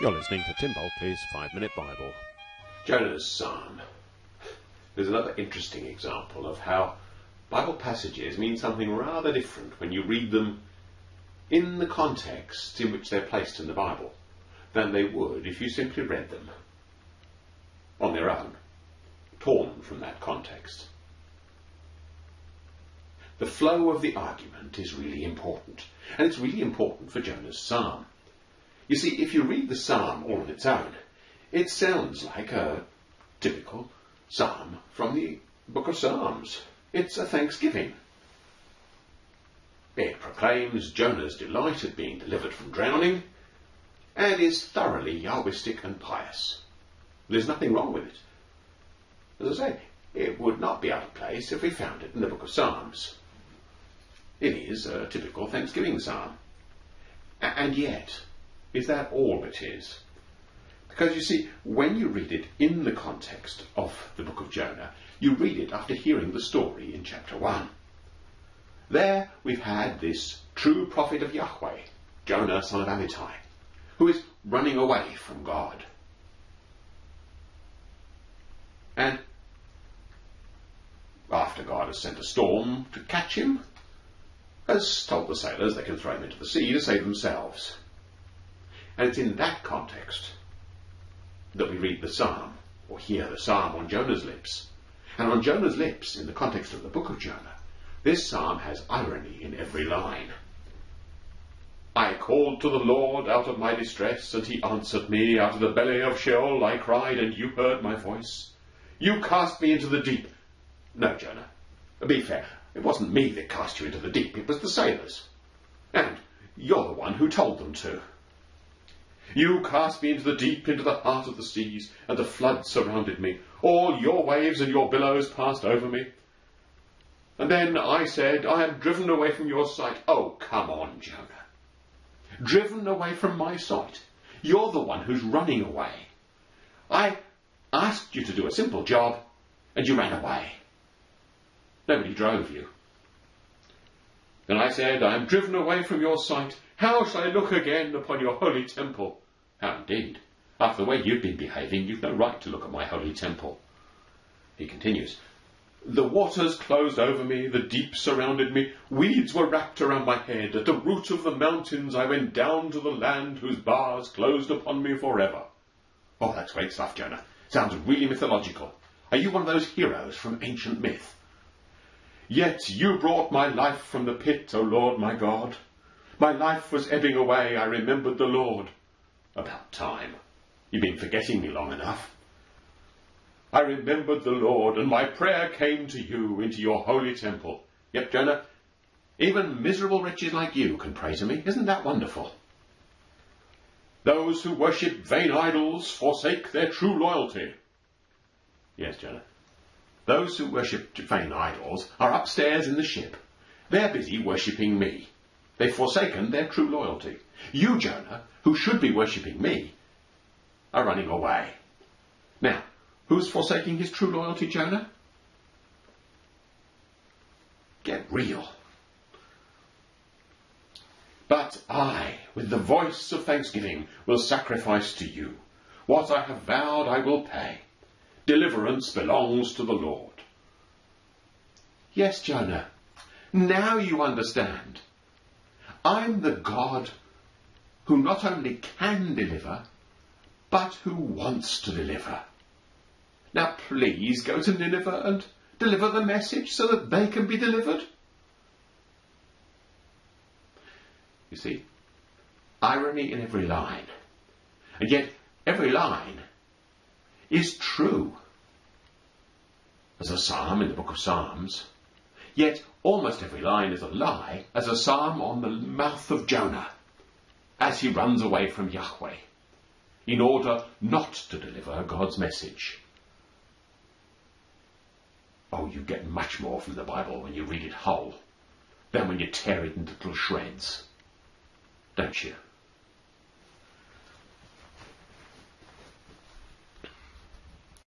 You're listening to Tim Bulkeley's Five Minute Bible. Jonah's Psalm. There's another interesting example of how Bible passages mean something rather different when you read them in the context in which they're placed in the Bible than they would if you simply read them on their own, torn from that context. The flow of the argument is really important, and it's really important for Jonah's Psalm. You see, if you read the psalm all on its own, it sounds like a typical psalm from the book of Psalms. It's a thanksgiving. It proclaims Jonah's delight at being delivered from drowning and is thoroughly Yahwistic and pious. There's nothing wrong with it. As I say, it would not be out of place if we found it in the book of Psalms. It is a typical Thanksgiving psalm. And yet, is that all it is? Because you see, when you read it in the context of the book of Jonah, you read it after hearing the story in chapter 1. There we've had this true prophet of Yahweh, Jonah son of Amittai, who is running away from God. And after God has sent a storm to catch him, has told the sailors they can throw him into the sea to save themselves. And it's in that context that we read the psalm, or hear the psalm on Jonah's lips. And on Jonah's lips, in the context of the book of Jonah, this psalm has irony in every line. I called to the Lord out of my distress, and he answered me. Out of the belly of Sheol I cried, and you heard my voice. You cast me into the deep. No, Jonah, be fair. It wasn't me that cast you into the deep, it was the sailors. And you're the one who told them to. You cast me into the deep, into the heart of the seas, and the flood surrounded me. All your waves and your billows passed over me. And then I said, I am driven away from your sight. Oh, come on, Jonah. Driven away from my sight. You're the one who's running away. I asked you to do a simple job, and you ran away. Nobody drove you. Then I said, I am driven away from your sight. How shall I look again upon your holy temple? How indeed? After the way you've been behaving, you've no right to look at my holy temple. He continues, The waters closed over me, the deep surrounded me, weeds were wrapped around my head. At the root of the mountains I went down to the land whose bars closed upon me forever. Oh, that's great stuff, Jonah. Sounds really mythological. Are you one of those heroes from ancient myth? Yet you brought my life from the pit, O Lord my God. My life was ebbing away, I remembered the Lord. About time. You've been forgetting me long enough. I remembered the Lord, and my prayer came to you into your holy temple. Yep, Jonah, even miserable wretches like you can pray to me. Isn't that wonderful? Those who worship vain idols forsake their true loyalty. Yes, Jonah. Those who worship vain idols are upstairs in the ship. They're busy worshipping me. They've forsaken their true loyalty. You, Jonah, who should be worshipping me, are running away. Now, who's forsaking his true loyalty, Jonah? Get real. But I, with the voice of thanksgiving, will sacrifice to you. What I have vowed I will pay. Deliverance belongs to the Lord. Yes, Jonah, now you understand. I'm the God who not only can deliver, but who wants to deliver. Now please go to Nineveh and deliver the message so that they can be delivered. You see, irony in every line. And yet, every line is true. As a psalm in the book of Psalms, Yet almost every line is a lie, as a psalm on the mouth of Jonah, as he runs away from Yahweh, in order not to deliver God's message. Oh, you get much more from the Bible when you read it whole than when you tear it into little shreds. Don't you?